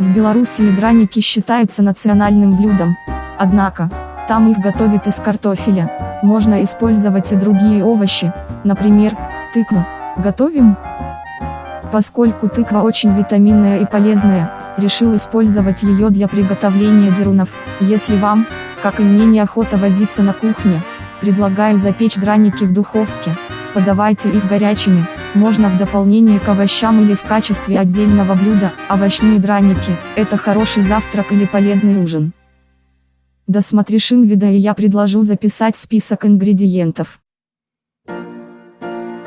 В Беларуси драники считаются национальным блюдом. Однако, там их готовят из картофеля. Можно использовать и другие овощи, например, тыкву. Готовим? Поскольку тыква очень витаминная и полезная, решил использовать ее для приготовления дерунов. Если вам, как и мне неохота возиться на кухне, предлагаю запечь драники в духовке. Подавайте их горячими, можно в дополнение к овощам или в качестве отдельного блюда, овощные драники, это хороший завтрак или полезный ужин. Досмотришь инвида и я предложу записать список ингредиентов.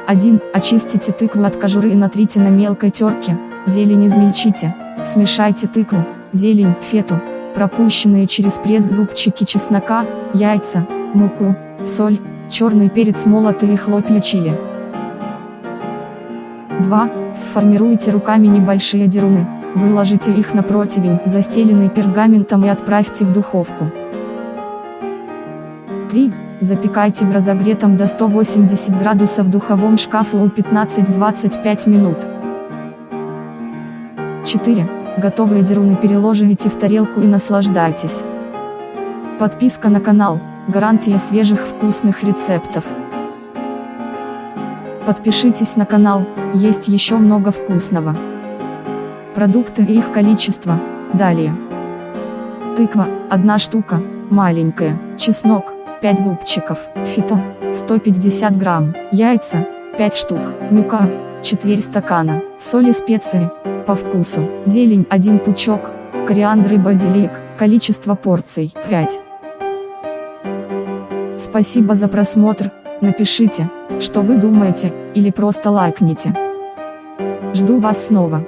1. Очистите тыкву от кожуры и натрите на мелкой терке, зелень измельчите, смешайте тыкву, зелень, фету, пропущенные через пресс зубчики чеснока, яйца, муку, соль, черный перец молотый и хлопья чили. 2. Сформируйте руками небольшие деруны, выложите их на противень, застеленный пергаментом и отправьте в духовку. 3. Запекайте в разогретом до 180 градусов духовом шкафе у 15-25 минут. 4. Готовые деруны переложите в тарелку и наслаждайтесь. Подписка на канал, гарантия свежих вкусных рецептов. Подпишитесь на канал, есть еще много вкусного. Продукты и их количество, далее. Тыква, одна штука, маленькая, чеснок, 5 зубчиков, фито, 150 грамм, яйца, 5 штук, мука, четверть стакана, соль и специи, по вкусу, зелень 1 пучок, кориандр и базилик, количество порций 5. Спасибо за просмотр, напишите, что вы думаете, или просто лайкните. Жду вас снова.